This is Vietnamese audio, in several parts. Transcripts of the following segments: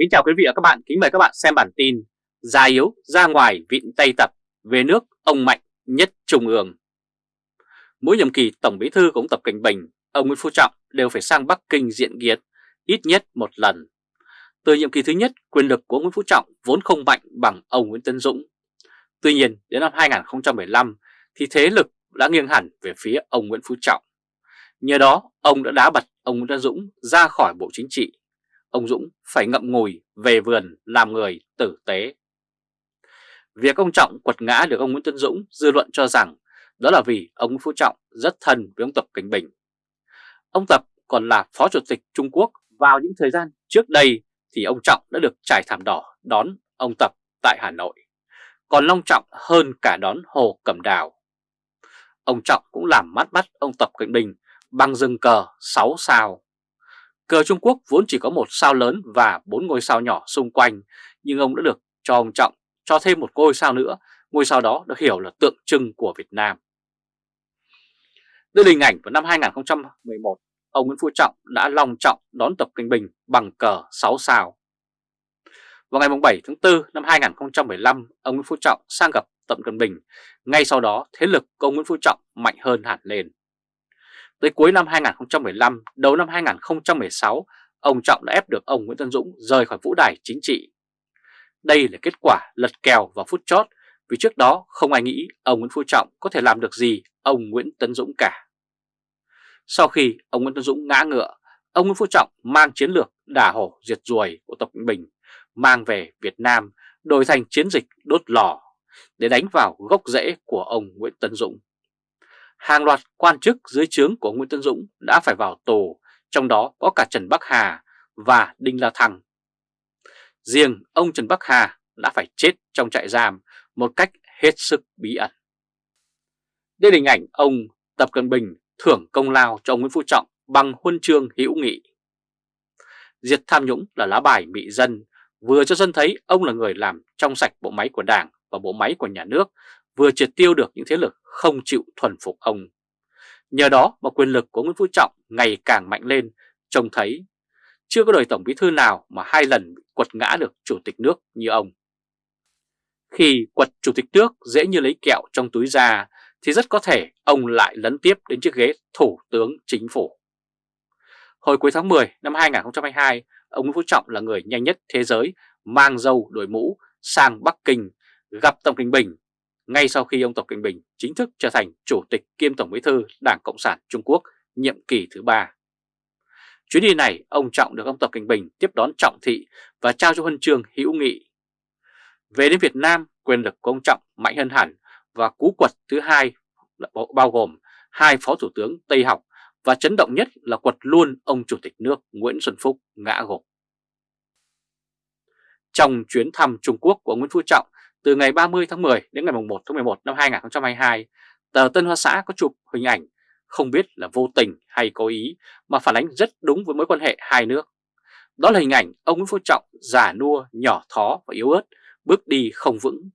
Kính chào quý vị và các bạn, kính mời các bạn xem bản tin Già yếu ra ngoài vịn Tây Tập về nước ông mạnh nhất Trung ương. Mỗi nhiệm kỳ Tổng Bí thư cũng Tập Cảnh Bình, ông Nguyễn Phú Trọng đều phải sang Bắc Kinh diện kiến ít nhất một lần. Từ nhiệm kỳ thứ nhất, quyền lực của Nguyễn Phú Trọng vốn không mạnh bằng ông Nguyễn Tân Dũng. Tuy nhiên đến năm 2015 thì thế lực đã nghiêng hẳn về phía ông Nguyễn Phú Trọng. Nhờ đó ông đã đá bật ông Nguyễn Tân Dũng ra khỏi Bộ Chính trị ông Dũng phải ngậm ngùi về vườn làm người tử tế. Việc ông Trọng quật ngã được ông Nguyễn Tân Dũng dư luận cho rằng đó là vì ông Phú Trọng rất thân với ông Tập Cảnh Bình. Ông Tập còn là Phó Chủ tịch Trung Quốc vào những thời gian trước đây thì ông Trọng đã được trải thảm đỏ đón ông Tập tại Hà Nội. Còn long trọng hơn cả đón Hồ Cẩm Đào. Ông Trọng cũng làm mắt bắt ông Tập Cảnh Bình bằng rừng cờ 6 sao. Cờ Trung Quốc vốn chỉ có một sao lớn và bốn ngôi sao nhỏ xung quanh, nhưng ông đã được cho ông Trọng cho thêm một ngôi sao nữa, ngôi sao đó được hiểu là tượng trưng của Việt Nam. Đưa hình ảnh vào năm 2011, ông Nguyễn Phú Trọng đã long trọng đón Tập Kinh Bình bằng cờ 6 sao. Vào ngày 7 tháng 4 năm 2015, ông Nguyễn Phú Trọng sang gặp Tập Cận Bình, ngay sau đó thế lực của ông Nguyễn Phú Trọng mạnh hơn hẳn lên. Tới cuối năm 2015, đầu năm 2016, ông Trọng đã ép được ông Nguyễn Tân Dũng rời khỏi vũ đài chính trị. Đây là kết quả lật kèo vào phút chót vì trước đó không ai nghĩ ông Nguyễn Phú Trọng có thể làm được gì ông Nguyễn Tấn Dũng cả. Sau khi ông Nguyễn Tấn Dũng ngã ngựa, ông Nguyễn Phú Trọng mang chiến lược đả hổ diệt ruồi của Tập Cận Bình mang về Việt Nam đổi thành chiến dịch đốt lò để đánh vào gốc rễ của ông Nguyễn Tấn Dũng hàng loạt quan chức dưới trướng của Nguyễn Tân Dũng đã phải vào tù, trong đó có cả Trần Bắc Hà và Đinh La Thăng. Riêng ông Trần Bắc Hà đã phải chết trong trại giam một cách hết sức bí ẩn. Đây là hình ảnh ông Tập Cận Bình thưởng công lao cho ông Nguyễn Phú Trọng bằng huân chương hữu nghị. Diệt tham nhũng là lá bài bị dân, vừa cho dân thấy ông là người làm trong sạch bộ máy của Đảng và bộ máy của nhà nước vừa triệt tiêu được những thế lực không chịu thuần phục ông. Nhờ đó mà quyền lực của Nguyễn Phú Trọng ngày càng mạnh lên, trông thấy chưa có đời Tổng Bí Thư nào mà hai lần quật ngã được Chủ tịch nước như ông. Khi quật Chủ tịch nước dễ như lấy kẹo trong túi ra thì rất có thể ông lại lấn tiếp đến chiếc ghế Thủ tướng Chính phủ. Hồi cuối tháng 10 năm 2022, ông Nguyễn Phú Trọng là người nhanh nhất thế giới mang dâu đội mũ sang Bắc Kinh gặp Tổng Kinh Bình ngay sau khi ông Tập Cận Bình chính thức trở thành Chủ tịch kiêm Tổng bí thư Đảng Cộng sản Trung Quốc nhiệm kỳ thứ ba. Chuyến đi này, ông Trọng được ông Tập Cận Bình tiếp đón trọng thị và trao cho huân chương hữu nghị. Về đến Việt Nam, quyền lực của ông Trọng mạnh hơn hẳn và cú quật thứ hai bao gồm hai phó thủ tướng Tây học và chấn động nhất là quật luôn ông Chủ tịch nước Nguyễn Xuân Phúc ngã gục. Trong chuyến thăm Trung Quốc của Nguyễn Phú Trọng từ ngày 30 tháng 10 đến ngày 1 tháng 11 năm 2022, tờ Tân Hoa Xã có chụp hình ảnh không biết là vô tình hay cố ý mà phản ánh rất đúng với mối quan hệ hai nước. Đó là hình ảnh ông Nguyễn Phú Trọng già nua, nhỏ thó và yếu ớt, bước đi không vững.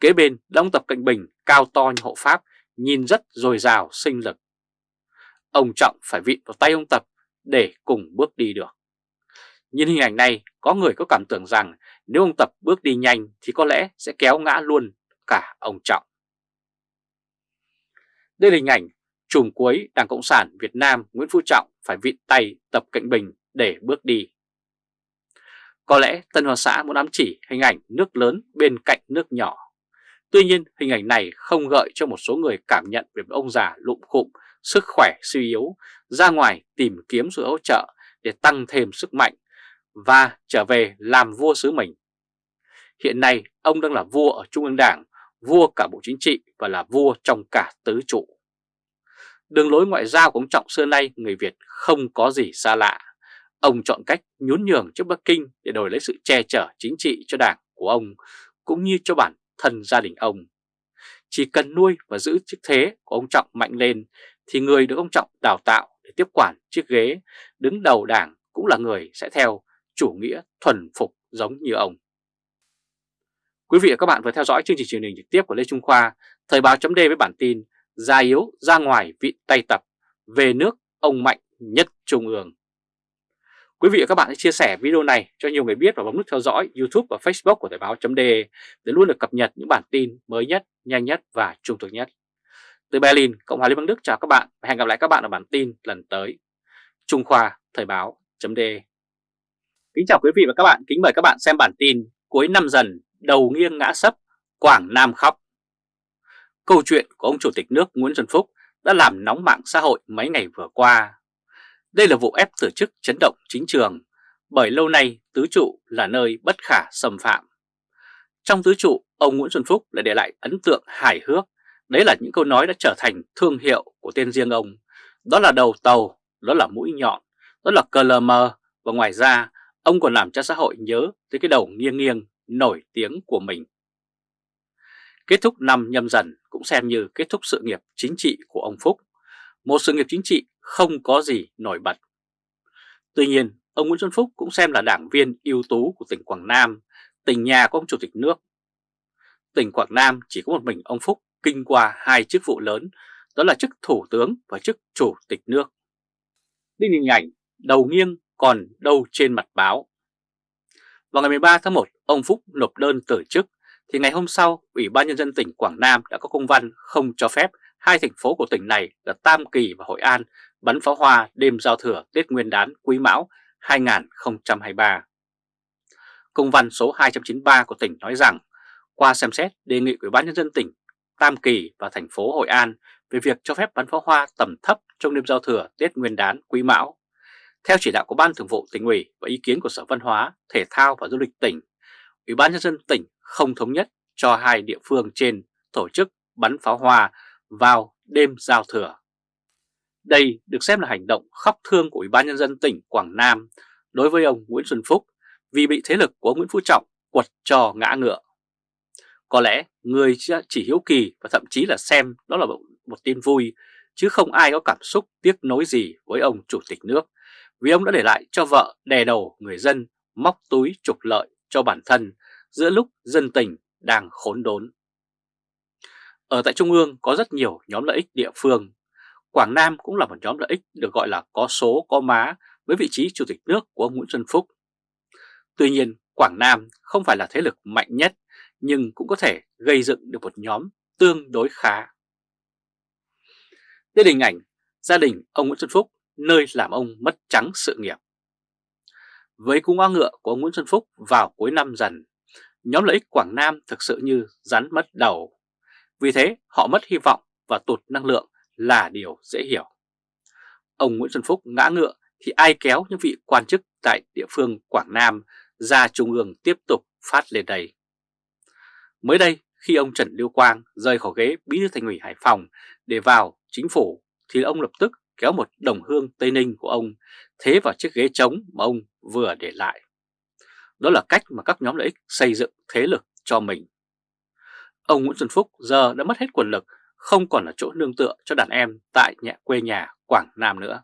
Kế bên là ông Tập Cận Bình cao to như hộ Pháp, nhìn rất dồi dào sinh lực. Ông Trọng phải vịn vào tay ông Tập để cùng bước đi được. Nhìn hình ảnh này, có người có cảm tưởng rằng nếu ông Tập bước đi nhanh thì có lẽ sẽ kéo ngã luôn cả ông Trọng. Đây là hình ảnh trùm cuối Đảng Cộng sản Việt Nam Nguyễn Phú Trọng phải vịn tay Tập Cận Bình để bước đi. Có lẽ Tân Hoa Xã muốn ám chỉ hình ảnh nước lớn bên cạnh nước nhỏ. Tuy nhiên hình ảnh này không gợi cho một số người cảm nhận về ông già lụm khụm, sức khỏe suy yếu, ra ngoài tìm kiếm sự hỗ trợ để tăng thêm sức mạnh và trở về làm vua xứ mình. Hiện nay ông đang là vua ở Trung ương Đảng, vua cả Bộ Chính trị và là vua trong cả tứ trụ. Đường lối ngoại giao của ông Trọng xưa nay người Việt không có gì xa lạ. Ông chọn cách nhún nhường trước Bắc Kinh để đổi lấy sự che chở chính trị cho đảng của ông cũng như cho bản thân gia đình ông. Chỉ cần nuôi và giữ chức thế của ông Trọng mạnh lên thì người được ông Trọng đào tạo để tiếp quản chiếc ghế đứng đầu đảng cũng là người sẽ theo chủ nghĩa thuần phục giống như ông. Quý vị và các bạn vừa theo dõi chương trình truyền hình trực tiếp của Lê Trung Khoa, Thời báo chấm với bản tin gia yếu ra ngoài vị tay tập, về nước ông mạnh nhất Trung ương. Quý vị và các bạn hãy chia sẻ video này cho nhiều người biết và bấm nút theo dõi YouTube và Facebook của Thời báo .de để luôn được cập nhật những bản tin mới nhất, nhanh nhất và trung thực nhất. Từ Berlin, Cộng hòa Liên bang Đức chào các bạn và hẹn gặp lại các bạn ở bản tin lần tới. Trung Khoa Thời báo .de Kính chào quý vị và các bạn, kính mời các bạn xem bản tin Cuối năm dần, đầu nghiêng ngã sấp, Quảng Nam khóc. Câu chuyện của ông Chủ tịch nước Nguyễn Xuân Phúc đã làm nóng mạng xã hội mấy ngày vừa qua. Đây là vụ ép từ chức chấn động chính trường, bởi lâu nay tứ trụ là nơi bất khả xâm phạm. Trong tứ trụ, ông Nguyễn Xuân Phúc lại để lại ấn tượng hài hước, đấy là những câu nói đã trở thành thương hiệu của tên riêng ông. Đó là đầu tàu, đó là mũi nhọn, đó là cờ lờ mờ, và ngoài ra ông còn làm cho xã hội nhớ tới cái đầu nghiêng nghiêng nổi tiếng của mình. Kết thúc năm nhâm dần cũng xem như kết thúc sự nghiệp chính trị của ông Phúc, một sự nghiệp chính trị không có gì nổi bật. Tuy nhiên, ông Nguyễn Xuân Phúc cũng xem là đảng viên ưu tú của tỉnh Quảng Nam, tỉnh nhà của ông Chủ tịch nước. Tỉnh Quảng Nam chỉ có một mình ông Phúc kinh qua hai chức vụ lớn, đó là chức Thủ tướng và chức Chủ tịch nước. Đây hình ảnh đầu nghiêng còn đâu trên mặt báo. Vào ngày 13 tháng 1, ông Phúc nộp đơn từ chức, thì ngày hôm sau, Ủy ban Nhân dân tỉnh Quảng Nam đã có công văn không cho phép hai thành phố của tỉnh này là Tam Kỳ và Hội An bắn pháo hoa đêm giao thừa Tết Nguyên đán Quý Mão 2023. Công văn số 293 của tỉnh nói rằng, qua xem xét đề nghị Ủy ban Nhân dân tỉnh Tam Kỳ và thành phố Hội An về việc cho phép bắn pháo hoa tầm thấp trong đêm giao thừa Tết Nguyên đán Quý Mão. Theo chỉ đạo của Ban Thường vụ tỉnh ủy và ý kiến của Sở Văn hóa, Thể thao và Du lịch tỉnh, Ủy ban Nhân dân tỉnh không thống nhất cho hai địa phương trên tổ chức bắn pháo hoa vào đêm giao thừa. Đây được xem là hành động khóc thương của Ủy ban Nhân dân tỉnh Quảng Nam đối với ông Nguyễn Xuân Phúc vì bị thế lực của Nguyễn Phú Trọng quật cho ngã ngựa. Có lẽ người chỉ hiếu kỳ và thậm chí là xem đó là một tin vui, chứ không ai có cảm xúc tiếc nối gì với ông Chủ tịch nước, vì ông đã để lại cho vợ đè đầu người dân móc túi trục lợi cho bản thân giữa lúc dân tình đang khốn đốn. Ở tại Trung ương có rất nhiều nhóm lợi ích địa phương. Quảng Nam cũng là một nhóm lợi ích được gọi là có số có má với vị trí chủ tịch nước của ông Nguyễn Xuân Phúc. Tuy nhiên, Quảng Nam không phải là thế lực mạnh nhất nhưng cũng có thể gây dựng được một nhóm tương đối khá. Đây là hình ảnh gia đình ông Nguyễn Xuân Phúc nơi làm ông mất trắng sự nghiệp. Với cung hoa ngựa của ông Nguyễn Xuân Phúc vào cuối năm dần, nhóm lợi ích Quảng Nam thực sự như rắn mất đầu. Vì thế họ mất hy vọng và tụt năng lượng là điều dễ hiểu. Ông Nguyễn Xuân Phúc ngã ngựa thì ai kéo những vị quan chức tại địa phương Quảng Nam ra Trung ương tiếp tục phát lên đây. Mới đây khi ông Trần Lưu Quang rời khỏi ghế bí thư thành ủy Hải Phòng để vào chính phủ thì ông lập tức kéo một đồng hương Tây Ninh của ông thế vào chiếc ghế trống mà ông vừa để lại. Đó là cách mà các nhóm lợi ích xây dựng thế lực cho mình. Ông Nguyễn Xuân Phúc giờ đã mất hết quyền lực, không còn là chỗ nương tựa cho đàn em tại nhà quê nhà Quảng Nam nữa.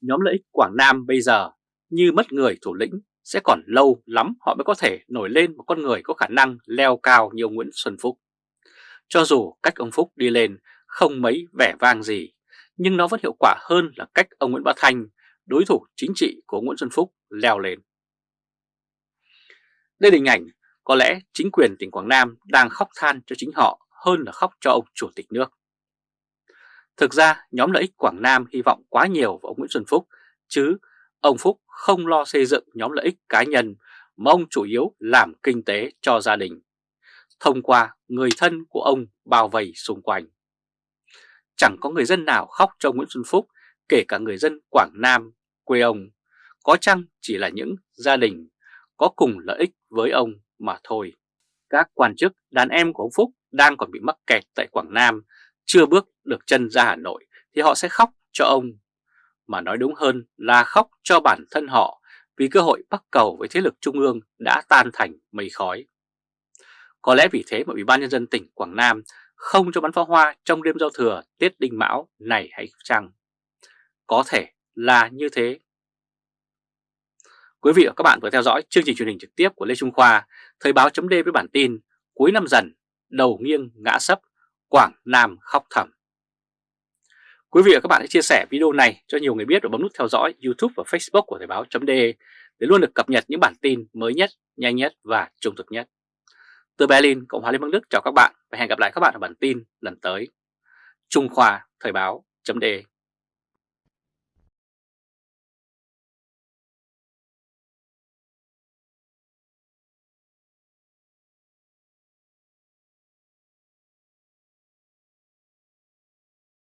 Nhóm lợi ích Quảng Nam bây giờ như mất người thủ lĩnh sẽ còn lâu lắm họ mới có thể nổi lên một con người có khả năng leo cao như ông Nguyễn Xuân Phúc. Cho dù cách ông Phúc đi lên không mấy vẻ vang gì, nhưng nó vẫn hiệu quả hơn là cách ông Nguyễn Bá Thanh, đối thủ chính trị của Nguyễn Xuân Phúc, leo lên. Đây là hình ảnh có lẽ chính quyền tỉnh Quảng Nam đang khóc than cho chính họ hơn là khóc cho ông Chủ tịch nước. Thực ra nhóm lợi ích Quảng Nam hy vọng quá nhiều vào ông Nguyễn Xuân Phúc, chứ ông Phúc không lo xây dựng nhóm lợi ích cá nhân mà ông chủ yếu làm kinh tế cho gia đình, thông qua người thân của ông bao vây xung quanh. Chẳng có người dân nào khóc cho Nguyễn Xuân Phúc, kể cả người dân Quảng Nam, quê ông, có chăng chỉ là những gia đình có cùng lợi ích với ông mà thôi. Các quan chức đàn em của ông Phúc đang còn bị mắc kẹt tại Quảng Nam, chưa bước được chân ra Hà Nội thì họ sẽ khóc cho ông. Mà nói đúng hơn là khóc cho bản thân họ vì cơ hội bắt cầu với thế lực trung ương đã tan thành mây khói. Có lẽ vì thế mà Ủy ban Nhân dân tỉnh Quảng Nam không cho bắn pháo hoa trong đêm giao thừa Tết Đinh Mão này hay chăng? Có thể là như thế. Quý vị và các bạn vừa theo dõi chương trình truyền hình trực tiếp của Lê Trung Khoa, Thời báo chấm với bản tin Cuối năm dần, đầu nghiêng ngã sấp, Quảng Nam khóc thầm. Quý vị và các bạn hãy chia sẻ video này cho nhiều người biết và bấm nút theo dõi YouTube và Facebook của Thời báo chấm để luôn được cập nhật những bản tin mới nhất, nhanh nhất và trung thực nhất. Từ Berlin, Cộng hòa Liên bang Đức chào các bạn và hẹn gặp lại các bạn ở bản tin lần tới. Trung Khoa Thời báo.de